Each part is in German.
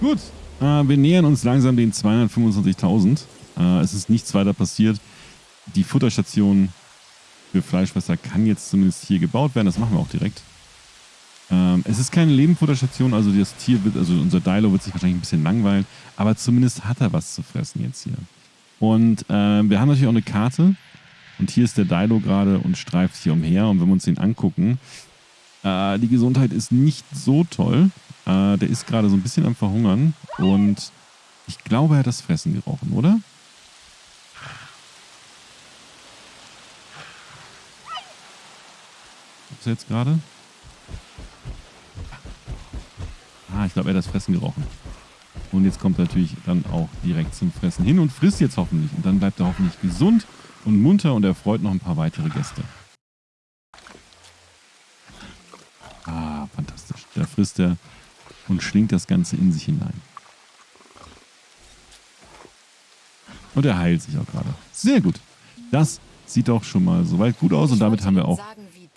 Gut, äh, wir nähern uns langsam den 225.000. Äh, es ist nichts weiter passiert. Die Futterstation für Fleischfresser kann jetzt zumindest hier gebaut werden. Das machen wir auch direkt. Ähm, es ist keine Lebenfutterstation, also das Tier wird, also unser Dilo wird sich wahrscheinlich ein bisschen langweilen, aber zumindest hat er was zu fressen jetzt hier. Und äh, wir haben natürlich auch eine Karte und hier ist der Dilo gerade und streift hier umher und wenn wir uns den angucken, äh, die Gesundheit ist nicht so toll. Äh, der ist gerade so ein bisschen am Verhungern und ich glaube, er hat das Fressen gerochen, oder? Ist er jetzt gerade? Ah, ich glaube, er hat das Fressen gerochen. Und jetzt kommt er natürlich dann auch direkt zum Fressen hin und frisst jetzt hoffentlich. Und dann bleibt er hoffentlich gesund und munter und er freut noch ein paar weitere Gäste. Ah, fantastisch. Da frisst er und schlingt das Ganze in sich hinein. Und er heilt sich auch gerade. Sehr gut. Das sieht doch schon mal soweit gut aus und damit haben wir auch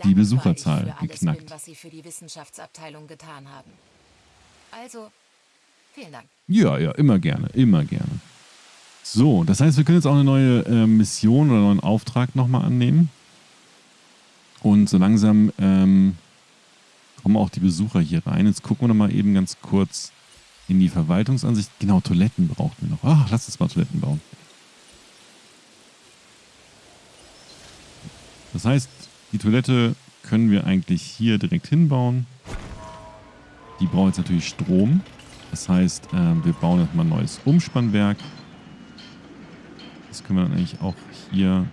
die Besucherzahl geknackt. Bin, was Sie für die Wissenschaftsabteilung getan haben. Also, vielen Dank. Ja, ja, immer gerne, immer gerne. So, das heißt, wir können jetzt auch eine neue äh, Mission oder einen neuen Auftrag nochmal annehmen. Und so langsam ähm, kommen auch die Besucher hier rein. Jetzt gucken wir nochmal eben ganz kurz in die Verwaltungsansicht. Genau, Toiletten brauchen wir noch. Ach, lass uns mal Toiletten bauen. Das heißt, die Toilette können wir eigentlich hier direkt hinbauen. Die brauchen jetzt natürlich Strom. Das heißt, äh, wir bauen jetzt mal ein neues Umspannwerk. Das können wir dann eigentlich auch hier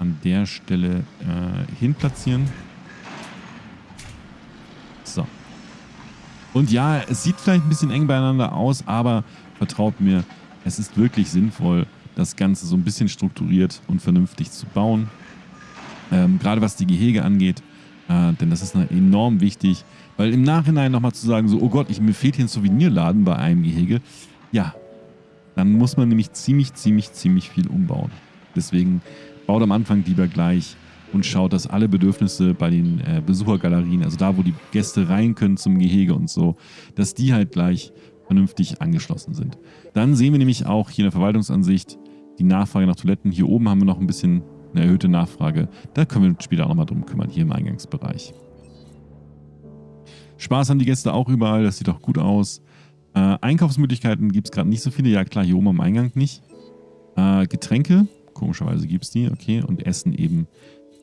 an der Stelle äh, hin platzieren. So. Und ja, es sieht vielleicht ein bisschen eng beieinander aus, aber vertraut mir, es ist wirklich sinnvoll, das Ganze so ein bisschen strukturiert und vernünftig zu bauen. Ähm, gerade was die Gehege angeht, äh, denn das ist enorm wichtig, weil im Nachhinein nochmal zu sagen, so, oh Gott, ich, mir fehlt hier ein Souvenirladen bei einem Gehege, ja, dann muss man nämlich ziemlich, ziemlich, ziemlich viel umbauen. Deswegen baut am Anfang lieber gleich und schaut, dass alle Bedürfnisse bei den äh, Besuchergalerien, also da, wo die Gäste rein können zum Gehege und so, dass die halt gleich vernünftig angeschlossen sind. Dann sehen wir nämlich auch hier in der Verwaltungsansicht die Nachfrage nach Toiletten. Hier oben haben wir noch ein bisschen eine erhöhte Nachfrage. Da können wir uns später auch nochmal drum kümmern, hier im Eingangsbereich. Spaß haben die Gäste auch überall, das sieht auch gut aus. Äh, Einkaufsmöglichkeiten gibt es gerade nicht so viele. Ja klar, hier oben am Eingang nicht. Äh, Getränke, komischerweise gibt es die, okay. Und Essen eben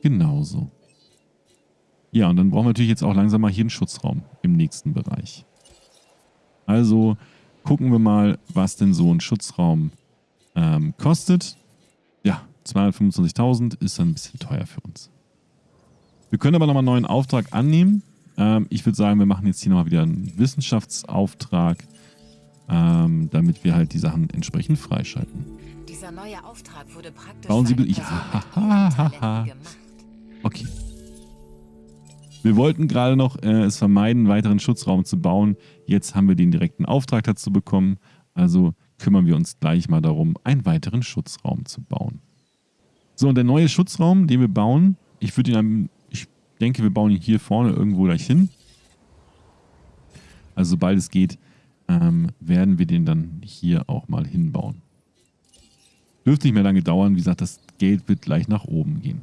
genauso. Ja, und dann brauchen wir natürlich jetzt auch langsam mal hier einen Schutzraum im nächsten Bereich. Also gucken wir mal, was denn so ein Schutzraum ähm, kostet. Ja, 225.000 ist dann ein bisschen teuer für uns. Wir können aber nochmal einen neuen Auftrag annehmen. Ähm, ich würde sagen, wir machen jetzt hier nochmal wieder einen Wissenschaftsauftrag, ähm, damit wir halt die Sachen entsprechend freischalten. Dieser neue Auftrag wurde praktisch Bauen Sie... Ja, ha, ha, Okay. Wir wollten gerade noch äh, es vermeiden, einen weiteren Schutzraum zu bauen. Jetzt haben wir den direkten Auftrag dazu bekommen. Also kümmern wir uns gleich mal darum, einen weiteren Schutzraum zu bauen. So, und der neue Schutzraum, den wir bauen, ich würde ihn, ich denke, wir bauen ihn hier vorne irgendwo gleich hin. Also sobald es geht, ähm, werden wir den dann hier auch mal hinbauen. Dürfte nicht mehr lange dauern. Wie gesagt, das Geld wird gleich nach oben gehen.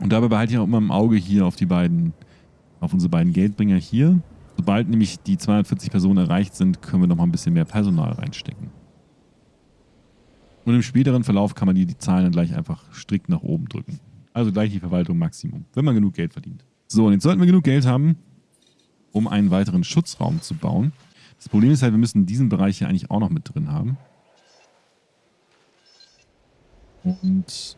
Und dabei behalte ich auch immer im Auge hier auf die beiden, auf unsere beiden Geldbringer hier. Sobald nämlich die 240 Personen erreicht sind, können wir noch mal ein bisschen mehr Personal reinstecken. Und im späteren Verlauf kann man die, die Zahlen dann gleich einfach strikt nach oben drücken. Also gleich die Verwaltung Maximum, wenn man genug Geld verdient. So, und jetzt sollten wir genug Geld haben, um einen weiteren Schutzraum zu bauen. Das Problem ist halt, wir müssen diesen Bereich hier eigentlich auch noch mit drin haben. Und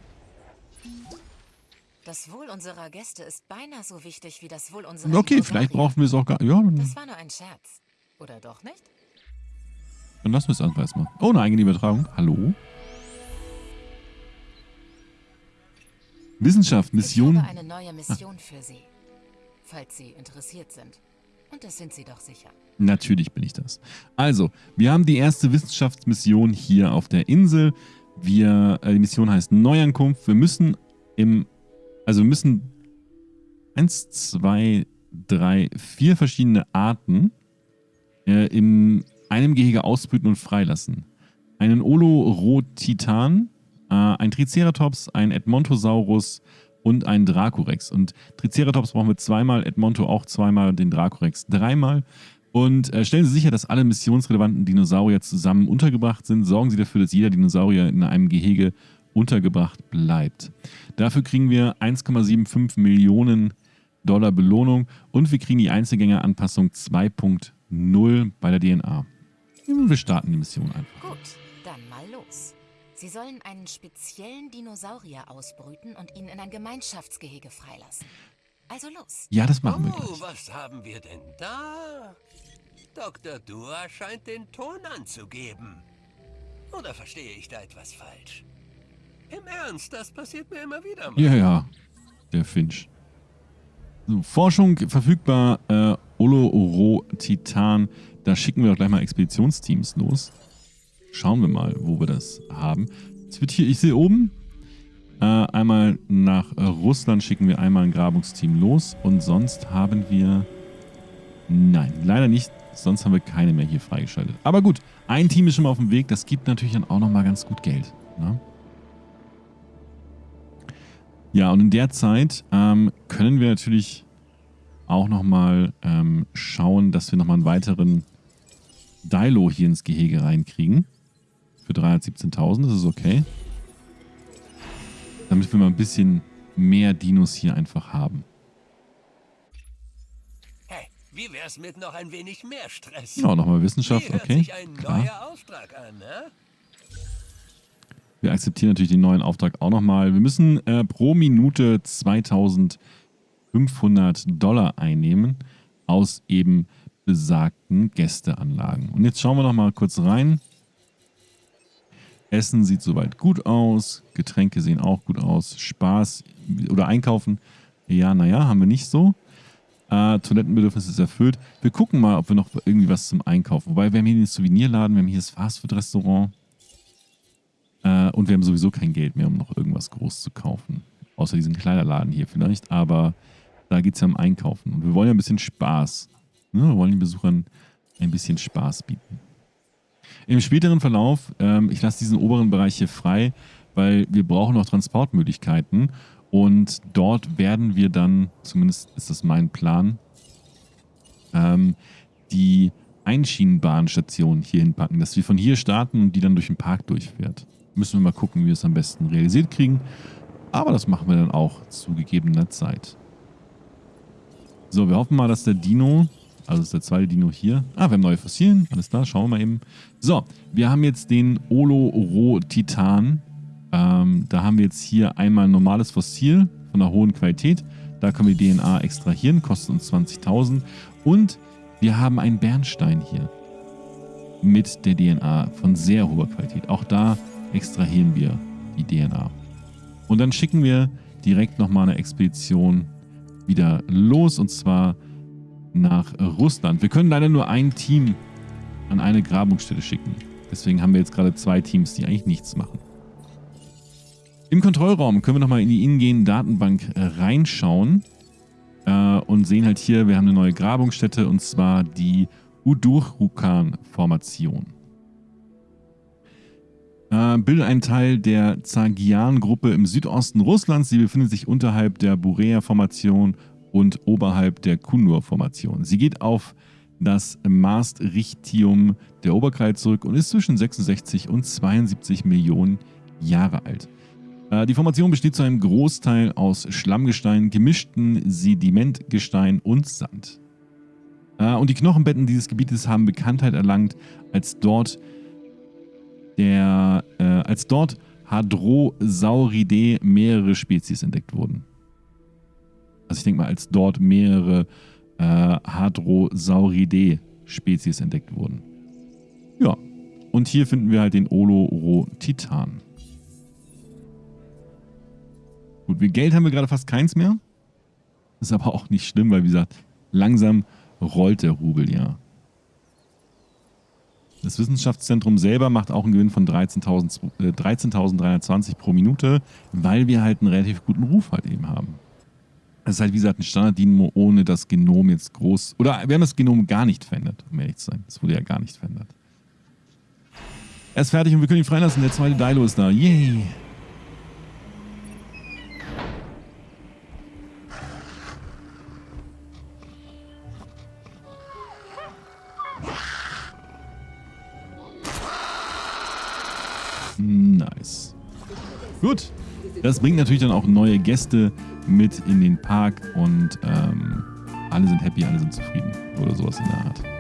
das Wohl unserer Gäste ist beinahe so wichtig wie das Wohl unserer Okay, vielleicht brauchen wir es auch gar ja, Das war nur ein Scherz. Oder doch nicht? Dann lassen wir es einfach erstmal. Oh, eine eigene Übertragung. Hallo? Wissenschaft, Mission. Ich habe eine neue Mission ah. für Sie. Falls Sie interessiert sind. Und das sind Sie doch sicher. Natürlich bin ich das. Also, wir haben die erste Wissenschaftsmission hier auf der Insel. Wir, äh, die Mission heißt Neuankunft. Wir müssen im, also wir müssen eins, zwei, drei, vier verschiedene Arten äh, in einem Gehege ausbrüten und freilassen. Einen Olorotitan, äh, ein Triceratops, ein Edmontosaurus und ein Dracorex. Und Triceratops brauchen wir zweimal, Edmonto auch zweimal, den Dracorex dreimal. Und äh, stellen Sie sicher, dass alle missionsrelevanten Dinosaurier zusammen untergebracht sind. Sorgen Sie dafür, dass jeder Dinosaurier in einem Gehege untergebracht bleibt. Dafür kriegen wir 1,75 Millionen Dollar Belohnung und wir kriegen die Einzelgängeranpassung 2.0 bei der DNA. Wir starten die Mission einfach. Gut, dann mal los. Sie sollen einen speziellen Dinosaurier ausbrüten und ihn in ein Gemeinschaftsgehege freilassen. Also los. Ja, das machen wir Oh, gleich. was haben wir denn da? Dr. Dua scheint den Ton anzugeben. Oder verstehe ich da etwas falsch? Im Ernst, das passiert mir immer wieder mal. Ja, ja, der Finch. So, Forschung verfügbar, äh, Oloro Titan. Da schicken wir doch gleich mal Expeditionsteams los. Schauen wir mal, wo wir das haben. Es wird hier, ich sehe oben, äh, einmal nach Russland schicken wir einmal ein Grabungsteam los und sonst haben wir, nein, leider nicht, sonst haben wir keine mehr hier freigeschaltet. Aber gut, ein Team ist schon mal auf dem Weg, das gibt natürlich dann auch nochmal ganz gut Geld. Ne? Ja, und in der Zeit ähm, können wir natürlich auch nochmal ähm, schauen, dass wir nochmal einen weiteren Dilo hier ins Gehege reinkriegen. Für 317.000, das ist okay. Damit wir mal ein bisschen mehr Dinos hier einfach haben. Hey, wie wär's mit noch ein wenig mehr Stress? Ja, nochmal Wissenschaft, okay. Klar. an, ne? Wir akzeptieren natürlich den neuen Auftrag auch nochmal. Wir müssen äh, pro Minute 2500 Dollar einnehmen aus eben besagten Gästeanlagen. Und jetzt schauen wir nochmal kurz rein. Essen sieht soweit gut aus. Getränke sehen auch gut aus. Spaß oder Einkaufen, ja, naja, haben wir nicht so. Äh, Toilettenbedürfnis ist erfüllt. Wir gucken mal, ob wir noch irgendwie was zum Einkaufen. Wobei wir haben hier den Souvenirladen, wir haben hier das Fastfood-Restaurant. Äh, und wir haben sowieso kein Geld mehr, um noch irgendwas groß zu kaufen. Außer diesen Kleiderladen hier vielleicht. Aber da geht es ja um Einkaufen. Und wir wollen ja ein bisschen Spaß. Ne? Wir wollen den Besuchern ein bisschen Spaß bieten. Im späteren Verlauf, ähm, ich lasse diesen oberen Bereich hier frei, weil wir brauchen noch Transportmöglichkeiten. Und dort werden wir dann, zumindest ist das mein Plan, ähm, die Einschienenbahnstation hier hinpacken, dass wir von hier starten und die dann durch den Park durchfährt. Müssen wir mal gucken, wie wir es am besten realisiert kriegen. Aber das machen wir dann auch zu gegebener Zeit. So, wir hoffen mal, dass der Dino, also ist der zweite Dino hier. Ah, wir haben neue Fossilien. Alles klar, schauen wir mal eben. So, wir haben jetzt den Oloro-Titan. Ähm, da haben wir jetzt hier einmal ein normales Fossil von einer hohen Qualität. Da können wir DNA extrahieren, kostet uns 20.000. Und wir haben einen Bernstein hier mit der DNA von sehr hoher Qualität. Auch da extrahieren wir die DNA. Und dann schicken wir direkt nochmal eine Expedition wieder los und zwar nach Russland. Wir können leider nur ein Team an eine Grabungsstätte schicken. Deswegen haben wir jetzt gerade zwei Teams, die eigentlich nichts machen. Im Kontrollraum können wir nochmal in die ingehende Datenbank äh, reinschauen äh, und sehen halt hier, wir haben eine neue Grabungsstätte und zwar die Udurhukan-Formation. Äh, bildet einen Teil der Zagian-Gruppe im Südosten Russlands. Sie befindet sich unterhalb der Burea-Formation und oberhalb der Kundur-Formation. Sie geht auf das Maastrichtium der Oberkreide zurück und ist zwischen 66 und 72 Millionen Jahre alt. Äh, Die Formation besteht zu einem Großteil aus Schlammgestein, gemischten Sedimentgestein und Sand. Äh, Und die Knochenbetten dieses Gebietes haben Bekanntheit erlangt, als dort der, äh, als dort Hadrosauridae mehrere Spezies entdeckt wurden. Also ich denke mal, als dort mehrere äh, Hadrosauridae Spezies entdeckt wurden. Ja. Und hier finden wir halt den Oloro-Titan. Gut, wir Geld haben wir gerade fast keins mehr. Ist aber auch nicht schlimm, weil wie gesagt, langsam rollt der Rubel ja. Das Wissenschaftszentrum selber macht auch einen Gewinn von 13.320 äh, 13 pro Minute, weil wir halt einen relativ guten Ruf halt eben haben. Das ist halt wie gesagt ein Standard-Dynamo ohne das Genom jetzt groß. Oder wir haben das Genom gar nicht verändert, um ehrlich zu sein. Das wurde ja gar nicht verändert. Er ist fertig und wir können ihn freilassen. Der zweite Dilo ist da. Yay! Nice. Gut. Das bringt natürlich dann auch neue Gäste mit in den Park und ähm, alle sind happy, alle sind zufrieden. Oder sowas in der Art.